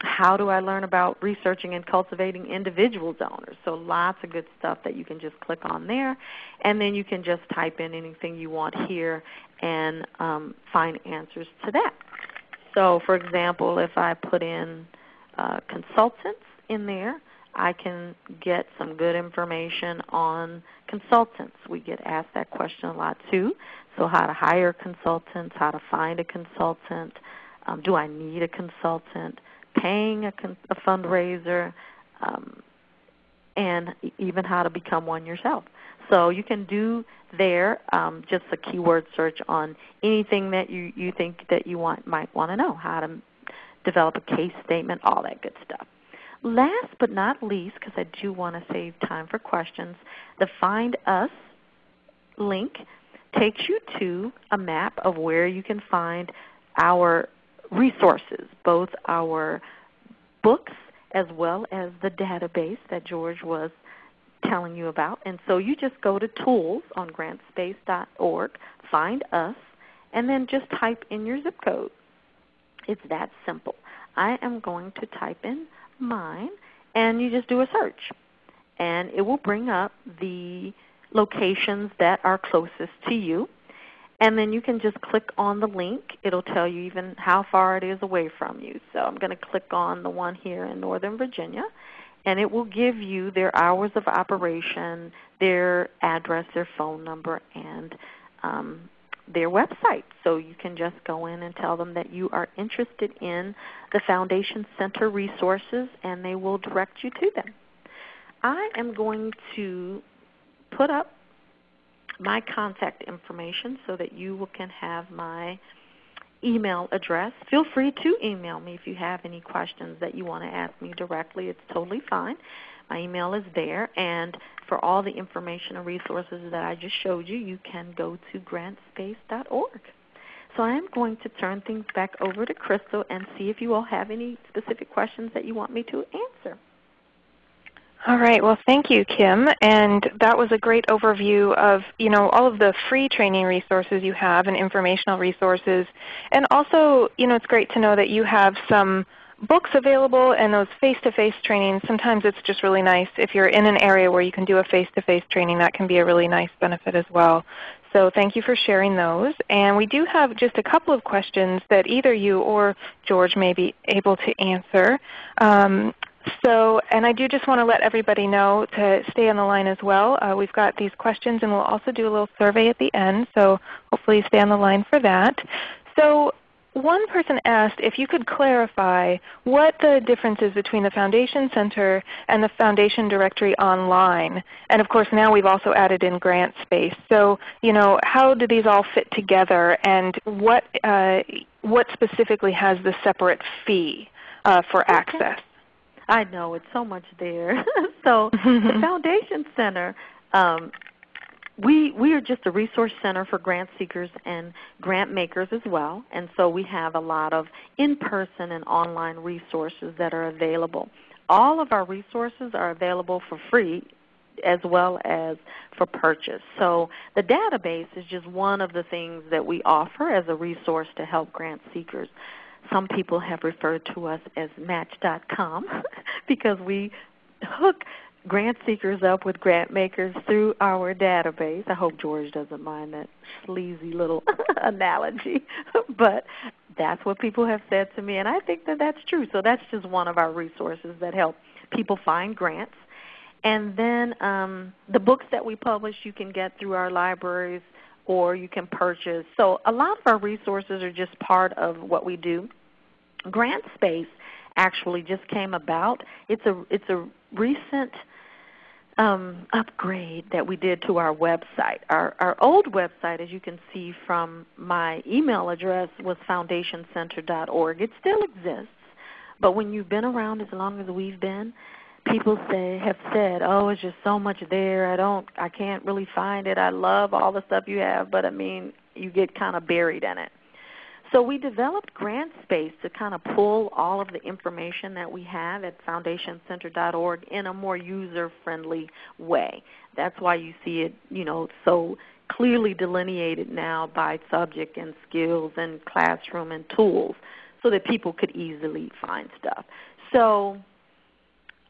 how do I learn about researching and cultivating individual donors? So lots of good stuff that you can just click on there. And then you can just type in anything you want here and um, find answers to that. So for example, if I put in uh, consultants in there, I can get some good information on consultants. We get asked that question a lot too. So how to hire consultants, how to find a consultant, um, do I need a consultant? Paying a, a fundraiser, um, and even how to become one yourself. So you can do there um, just a keyword search on anything that you, you think that you want might want to know, how to develop a case statement, all that good stuff. Last but not least, because I do want to save time for questions, the Find Us link takes you to a map of where you can find our resources, both our books as well as the database that George was telling you about. And so you just go to tools on grantspace.org, find us, and then just type in your zip code. It's that simple. I am going to type in mine, and you just do a search. And it will bring up the locations that are closest to you. And then you can just click on the link. It'll tell you even how far it is away from you. So I'm going to click on the one here in Northern Virginia. And it will give you their hours of operation, their address, their phone number, and um, their website. So you can just go in and tell them that you are interested in the Foundation Center resources, and they will direct you to them. I am going to put up my contact information so that you can have my email address. Feel free to email me if you have any questions that you want to ask me directly. It's totally fine. My email is there. And for all the information and resources that I just showed you, you can go to grantspace.org. So I am going to turn things back over to Crystal and see if you all have any specific questions that you want me to answer. All right. Well, thank you, Kim. And that was a great overview of you know all of the free training resources you have and informational resources. And also, you know, it's great to know that you have some books available and those face-to-face trainings. Sometimes it's just really nice if you're in an area where you can do a face-to-face training. That can be a really nice benefit as well. So thank you for sharing those. And we do have just a couple of questions that either you or George may be able to answer. Um, so, and I do just want to let everybody know to stay on the line as well. Uh, we've got these questions and we'll also do a little survey at the end, so hopefully stay on the line for that. So one person asked if you could clarify what the difference is between the Foundation Center and the Foundation Directory Online. And of course now we've also added in Grant Space. So you know, how do these all fit together and what, uh, what specifically has the separate fee uh, for access? I know it's so much there. so the Foundation Center, um, we we are just a resource center for grant seekers and grant makers as well, and so we have a lot of in-person and online resources that are available. All of our resources are available for free as well as for purchase. So the database is just one of the things that we offer as a resource to help grant seekers. Some people have referred to us as Match.com because we hook grant seekers up with grant makers through our database. I hope George doesn't mind that sleazy little analogy, but that's what people have said to me, and I think that that's true. So that's just one of our resources that help people find grants and then um, the books that we publish you can get through our libraries or you can purchase. So a lot of our resources are just part of what we do. Grant Space actually just came about. It's a it's a recent um, upgrade that we did to our website. Our, our old website, as you can see from my email address, was foundationcenter.org. It still exists, but when you've been around as long as we've been, people say have said, "Oh, it's just so much there. I don't I can't really find it. I love all the stuff you have, but I mean, you get kind of buried in it." So we developed Grant Space to kind of pull all of the information that we have at foundationcenter.org in a more user-friendly way. That's why you see it, you know, so clearly delineated now by subject and skills and classroom and tools so that people could easily find stuff. So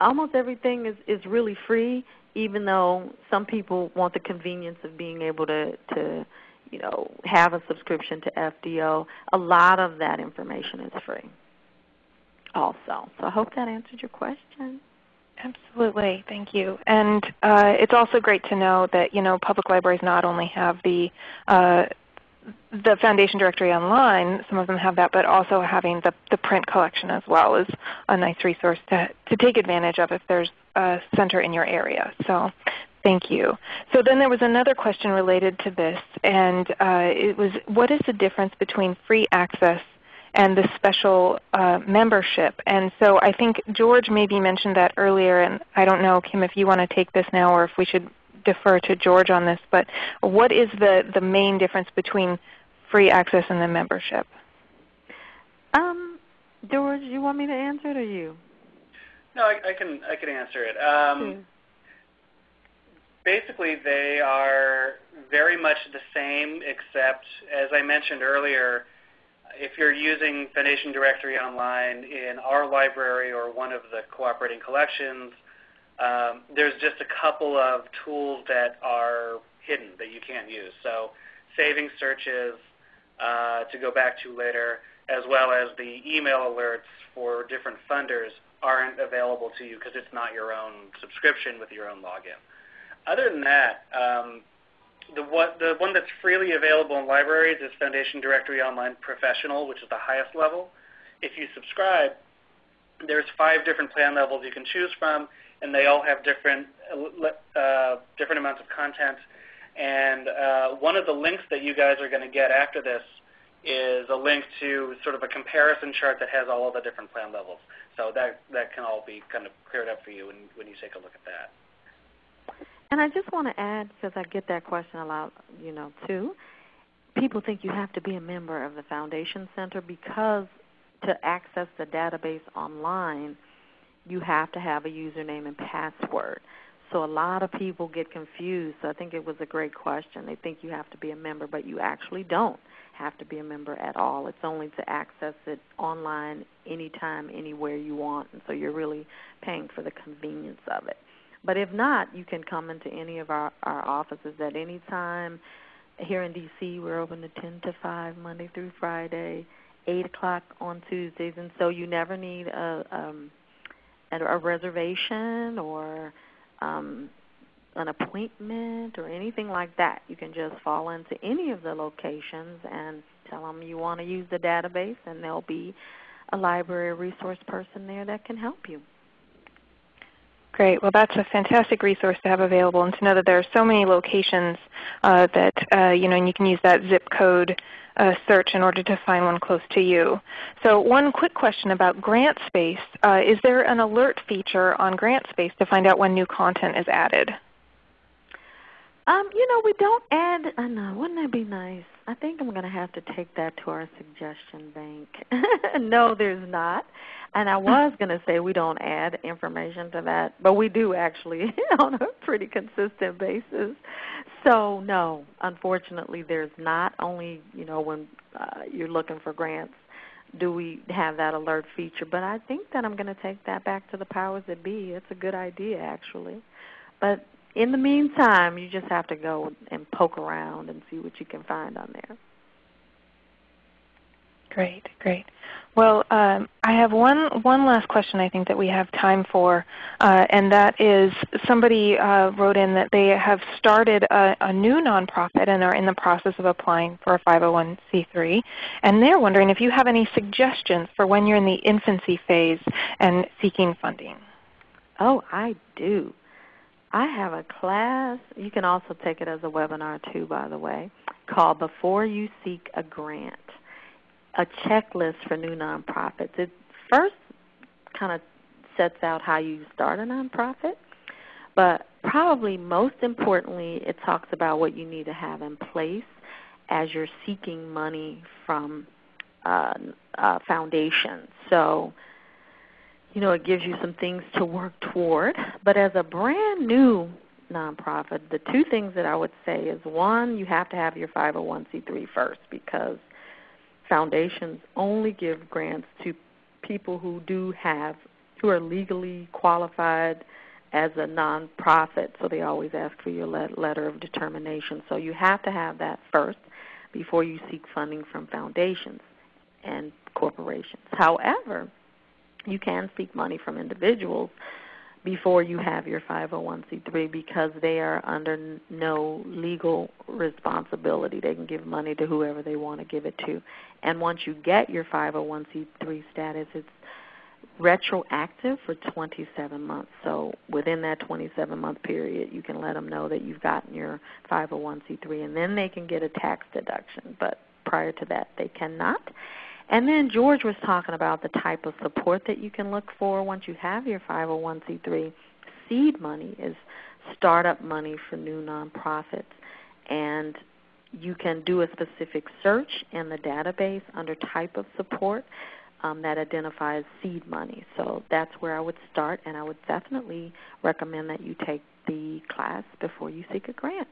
almost everything is, is really free, even though some people want the convenience of being able to, to you know, have a subscription to FDO. A lot of that information is free also. So I hope that answered your question. Absolutely, thank you. And uh, it's also great to know that you know public libraries not only have the uh, the Foundation Directory online, some of them have that, but also having the, the print collection as well is a nice resource to, to take advantage of if there's a center in your area. So thank you. So then there was another question related to this, and uh, it was what is the difference between free access and the special uh, membership? And so I think George maybe mentioned that earlier, and I don't know, Kim, if you want to take this now or if we should defer to George on this, but what is the, the main difference between free access and the membership? Um, George, you want me to answer it or you? No, I, I can I can answer it. Um, Basically, they are very much the same, except as I mentioned earlier, if you're using Foundation Directory Online in our library or one of the cooperating collections, um, there's just a couple of tools that are hidden that you can't use. So saving searches uh, to go back to later, as well as the email alerts for different funders aren't available to you because it's not your own subscription with your own login. Other than that, um, the, the one that's freely available in libraries is Foundation Directory Online Professional, which is the highest level. If you subscribe, there's five different plan levels you can choose from, and they all have different uh, different amounts of content. And uh, one of the links that you guys are going to get after this is a link to sort of a comparison chart that has all of the different plan levels. So that that can all be kind of cleared up for you when, when you take a look at that. And I just want to add, because I get that question a lot, you know, too. People think you have to be a member of the Foundation Center because to access the database online, you have to have a username and password. So a lot of people get confused. So I think it was a great question. They think you have to be a member, but you actually don't have to be a member at all. It's only to access it online anytime, anywhere you want. And so you're really paying for the convenience of it. But if not, you can come into any of our, our offices at any time. Here in D.C., we're open to 10 to 5, Monday through Friday, 8 o'clock on Tuesdays. And so you never need a, um, a reservation or um, an appointment or anything like that. You can just fall into any of the locations and tell them you want to use the database, and there'll be a library resource person there that can help you. Great. Well, that's a fantastic resource to have available, and to know that there are so many locations uh, that uh, you know, and you can use that zip code uh, search in order to find one close to you. So, one quick question about GrantSpace: uh, Is there an alert feature on GrantSpace to find out when new content is added? Um, you know, we don't add. I know. Wouldn't that be nice? I think I'm going to have to take that to our suggestion bank. no, there's not. And I was going to say we don't add information to that, but we do actually on a pretty consistent basis. So no, unfortunately, there's not. Only you know when uh, you're looking for grants do we have that alert feature. But I think that I'm going to take that back to the powers that be. It's a good idea actually. But in the meantime, you just have to go and poke around and see what you can find on there. Great, great. Well, um, I have one one last question. I think that we have time for, uh, and that is somebody uh, wrote in that they have started a, a, new nonprofit and are in the process of applying for a 501c3, and they're wondering if you have any suggestions for when you're in the infancy phase and seeking funding. Oh, I do. I have a class. You can also take it as a webinar too, by the way, called "Before You Seek a Grant." a checklist for new nonprofits. It first kind of sets out how you start a nonprofit, but probably most importantly, it talks about what you need to have in place as you're seeking money from uh, uh, foundations. So, you know, it gives you some things to work toward. But as a brand new nonprofit, the two things that I would say is one, you have to have your 501c3 first because foundations only give grants to people who do have who are legally qualified as a nonprofit. So they always ask for your letter of determination. So you have to have that first before you seek funding from foundations and corporations. However, you can seek money from individuals before you have your 501c3 because they are under no legal responsibility. They can give money to whoever they want to give it to. And once you get your 501c3 status, it's retroactive for 27 months. So within that 27 month period, you can let them know that you've gotten your 501c3 and then they can get a tax deduction. But prior to that, they cannot. And then George was talking about the type of support that you can look for once you have your 501c3. Seed money is startup money for new nonprofits. And you can do a specific search in the database under type of support um, that identifies seed money. So that's where I would start, and I would definitely recommend that you take the class before you seek a grant.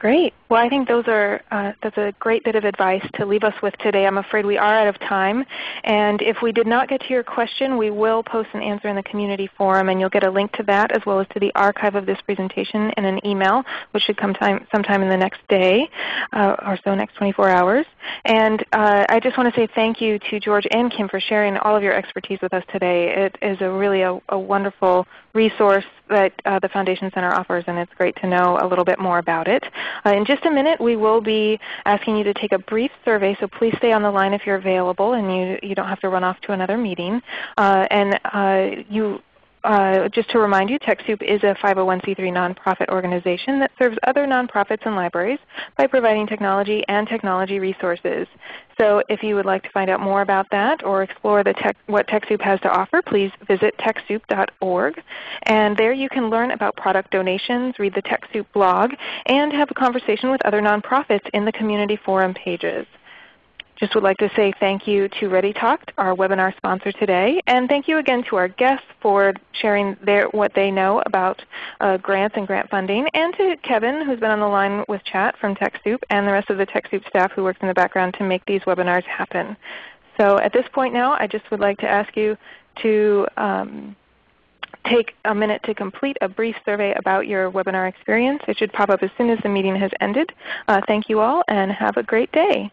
Great. Well, I think those are uh, that's a great bit of advice to leave us with today. I'm afraid we are out of time, and if we did not get to your question, we will post an answer in the community forum, and you'll get a link to that as well as to the archive of this presentation in an email, which should come time, sometime in the next day uh, or so, next 24 hours. And uh, I just want to say thank you to George and Kim for sharing all of your expertise with us today. It is a really a, a wonderful resource that uh, the Foundation Center offers, and it's great to know a little bit more about it. Uh, in just a minute, we will be asking you to take a brief survey, so please stay on the line if you're available and you, you don't have to run off to another meeting. Uh, and uh, you uh, just to remind you, TechSoup is a 501c3 nonprofit organization that serves other nonprofits and libraries by providing technology and technology resources. So if you would like to find out more about that or explore tech, what TechSoup has to offer, please visit TechSoup.org. And there you can learn about product donations, read the TechSoup blog, and have a conversation with other nonprofits in the community forum pages. Just would like to say thank you to ReadyTalk, our webinar sponsor today, and thank you again to our guests for sharing their, what they know about uh, grants and grant funding, and to Kevin who's been on the line with chat from TechSoup and the rest of the TechSoup staff who works in the background to make these webinars happen. So at this point now, I just would like to ask you to um, take a minute to complete a brief survey about your webinar experience. It should pop up as soon as the meeting has ended. Uh, thank you all and have a great day.